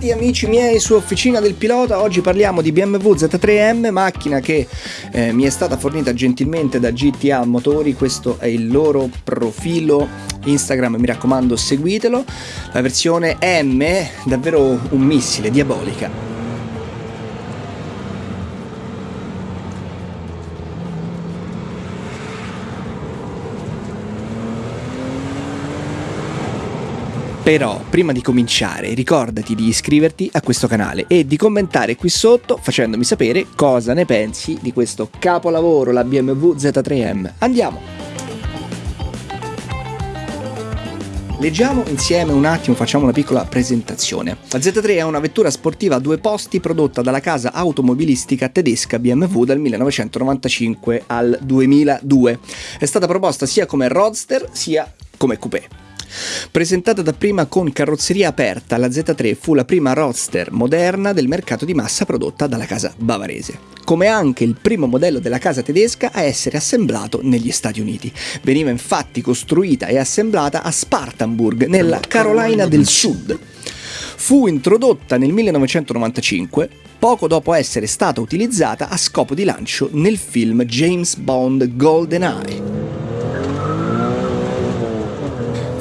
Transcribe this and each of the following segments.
Bentrovati amici miei su Officina del Pilota, oggi parliamo di BMW Z3M, macchina che eh, mi è stata fornita gentilmente da GTA Motori, questo è il loro profilo Instagram, mi raccomando seguitelo, la versione M, davvero un missile, diabolica. Però, prima di cominciare, ricordati di iscriverti a questo canale e di commentare qui sotto facendomi sapere cosa ne pensi di questo capolavoro, la BMW Z3M. Andiamo! Leggiamo insieme un attimo, facciamo una piccola presentazione. La Z3 è una vettura sportiva a due posti prodotta dalla casa automobilistica tedesca BMW dal 1995 al 2002. È stata proposta sia come roadster sia come coupé. Presentata dapprima con carrozzeria aperta, la Z3 fu la prima roadster moderna del mercato di massa prodotta dalla casa bavarese, come anche il primo modello della casa tedesca a essere assemblato negli Stati Uniti. Veniva infatti costruita e assemblata a Spartanburg, nella Carolina del Sud. Fu introdotta nel 1995 poco dopo essere stata utilizzata a scopo di lancio nel film James Bond GoldenEye.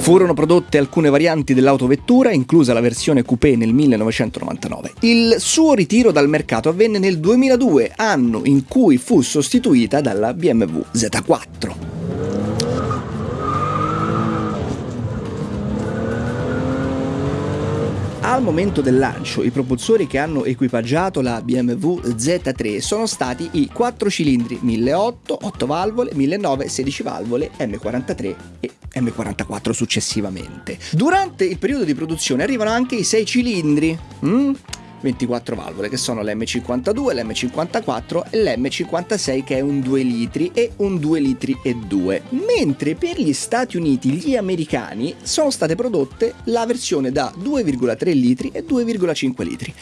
Furono prodotte alcune varianti dell'autovettura, inclusa la versione coupé nel 1999. Il suo ritiro dal mercato avvenne nel 2002, anno in cui fu sostituita dalla BMW Z4. Al momento del lancio i propulsori che hanno equipaggiato la BMW Z3 sono stati i 4 cilindri 1008, 8 valvole, 1009, 16 valvole, M43 e M44 successivamente. Durante il periodo di produzione arrivano anche i 6 cilindri. Mm? 24 valvole che sono l'M52, l'M54 e l'M56 che è un 2 litri e un 2 litri e 2 mentre per gli Stati Uniti gli americani sono state prodotte la versione da 2,3 litri e 2,5 litri.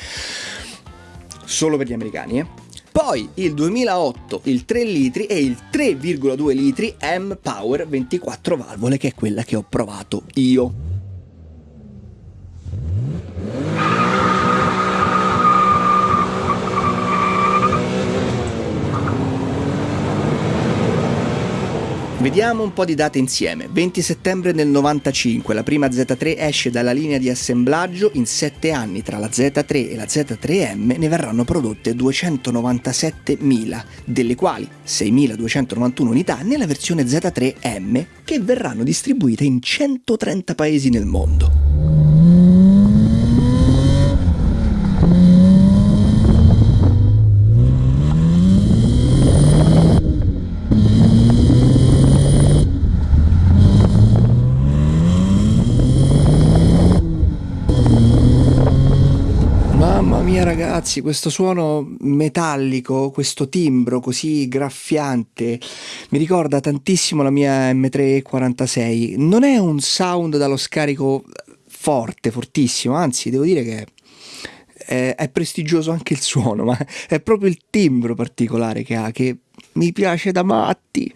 Solo per gli americani eh. Poi il 2008 il 3 litri e il 3,2 litri M Power 24 valvole che è quella che ho provato io Vediamo un po' di date insieme. 20 settembre del 95 la prima Z3 esce dalla linea di assemblaggio, in 7 anni tra la Z3 e la Z3M ne verranno prodotte 297.000, delle quali 6.291 unità nella versione Z3M che verranno distribuite in 130 paesi nel mondo. Mia ragazzi, questo suono metallico, questo timbro così graffiante, mi ricorda tantissimo la mia M346. Non è un sound dallo scarico forte, fortissimo, anzi devo dire che è, è prestigioso anche il suono, ma è proprio il timbro particolare che ha, che mi piace da matti.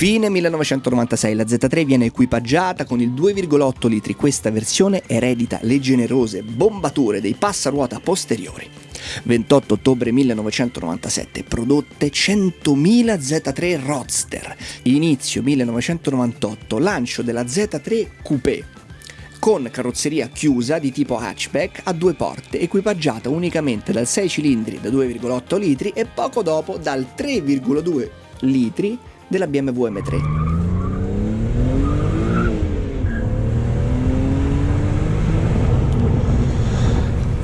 Fine 1996 la Z3 viene equipaggiata con il 2,8 litri, questa versione eredita le generose bombature dei passaruota posteriori. 28 ottobre 1997 prodotte 100.000 Z3 Roadster. Inizio 1998 lancio della Z3 Coupé. Con carrozzeria chiusa di tipo hatchback a due porte, equipaggiata unicamente dal 6 cilindri da 2,8 litri e poco dopo dal 3,2 litri della BMW M3.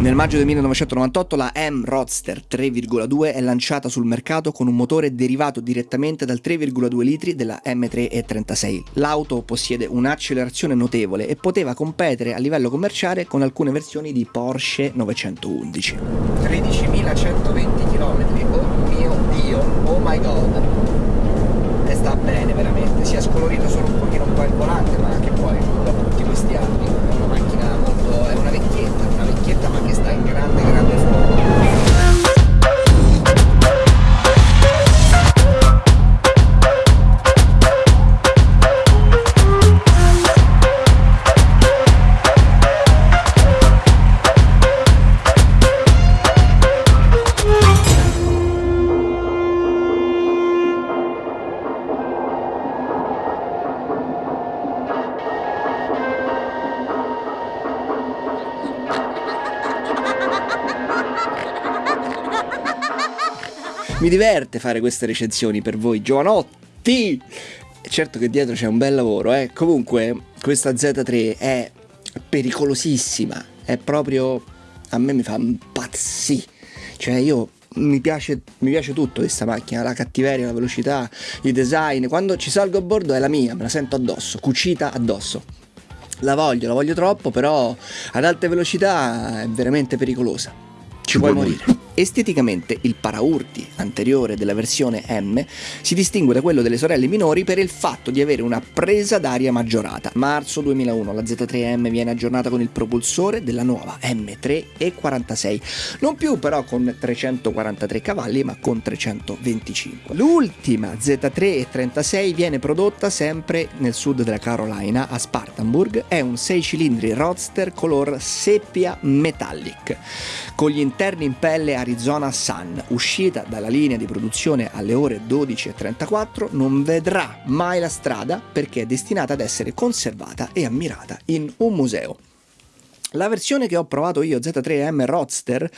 Nel maggio del 1998 la M Roadster 3,2 è lanciata sul mercato con un motore derivato direttamente dal 3,2 litri della M3 E36. L'auto possiede un'accelerazione notevole e poteva competere a livello commerciale con alcune versioni di Porsche 911. 13.120 Mi diverte fare queste recensioni per voi, giovanotti! Certo che dietro c'è un bel lavoro, eh. Comunque, questa Z3 è pericolosissima, è proprio... a me mi fa impazzire. Cioè io mi piace, mi piace tutto questa macchina, la cattiveria, la velocità, il design. Quando ci salgo a bordo è la mia, me la sento addosso, cucita addosso. La voglio, la voglio troppo, però ad alte velocità è veramente pericolosa. Ci puoi morire. Esteticamente il paraurti anteriore della versione M si distingue da quello delle sorelle minori per il fatto di avere una presa d'aria maggiorata. Marzo 2001 la Z3M viene aggiornata con il propulsore della nuova M3 E46, non più però con 343 cavalli ma con 325. L'ultima Z3 E36 viene prodotta sempre nel sud della Carolina a Spartanburg, è un 6 cilindri roadster color seppia metallic con gli interni in pelle a Arizona Sun, uscita dalla linea di produzione alle ore 12.34, non vedrà mai la strada perché è destinata ad essere conservata e ammirata in un museo. La versione che ho provato io, Z3M Roadster,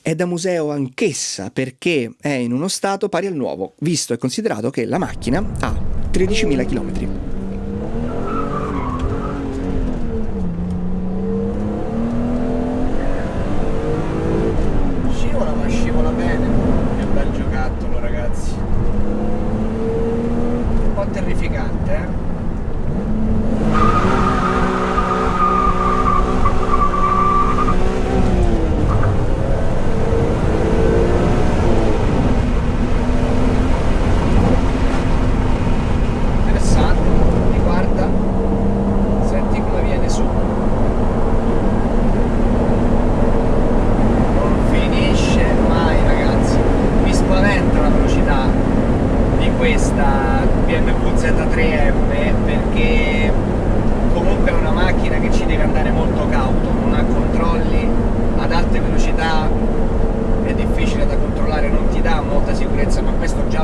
è da museo anch'essa perché è in uno stato pari al nuovo, visto e considerato che la macchina ha 13.000 km.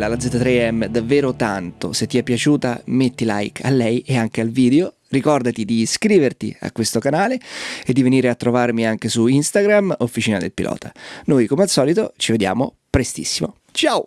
Bella la Z3M, davvero tanto. Se ti è piaciuta metti like a lei e anche al video Ricordati di iscriverti a questo canale e di venire a trovarmi anche su Instagram, Officina del Pilota. Noi come al solito ci vediamo prestissimo. Ciao!